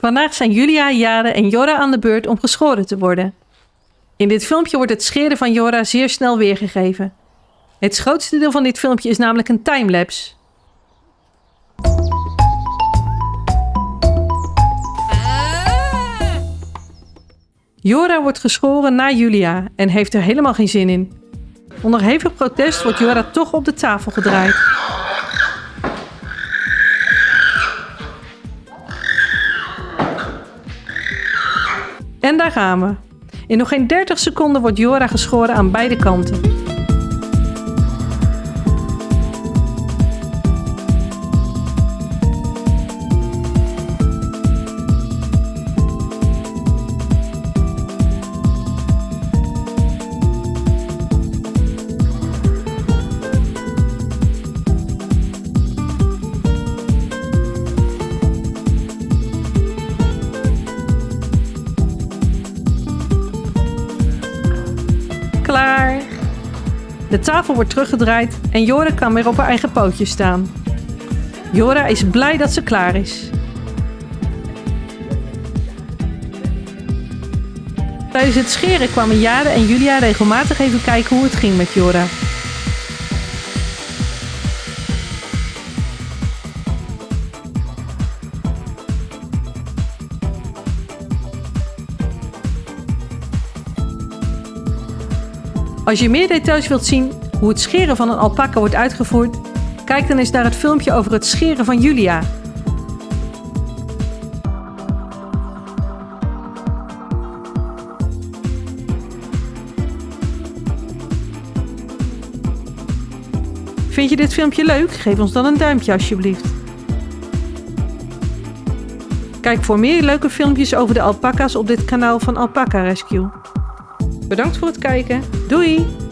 Vandaag zijn Julia, Jade en Jora aan de beurt om geschoren te worden. In dit filmpje wordt het scheren van Jora zeer snel weergegeven. Het grootste deel van dit filmpje is namelijk een timelapse. Jora wordt geschoren na Julia en heeft er helemaal geen zin in. Onder hevig protest wordt Jora toch op de tafel gedraaid. En daar gaan we. In nog geen 30 seconden wordt Jora geschoren aan beide kanten. De tafel wordt teruggedraaid en Jora kan weer op haar eigen pootjes staan. Jora is blij dat ze klaar is. Tijdens het scheren kwamen Jade en Julia regelmatig even kijken hoe het ging met Jora. Als je meer details wilt zien hoe het scheren van een alpaca wordt uitgevoerd, kijk dan eens naar het filmpje over het scheren van Julia. Vind je dit filmpje leuk? Geef ons dan een duimpje alsjeblieft. Kijk voor meer leuke filmpjes over de alpaca's op dit kanaal van Alpaca Rescue. Bedankt voor het kijken. Doei!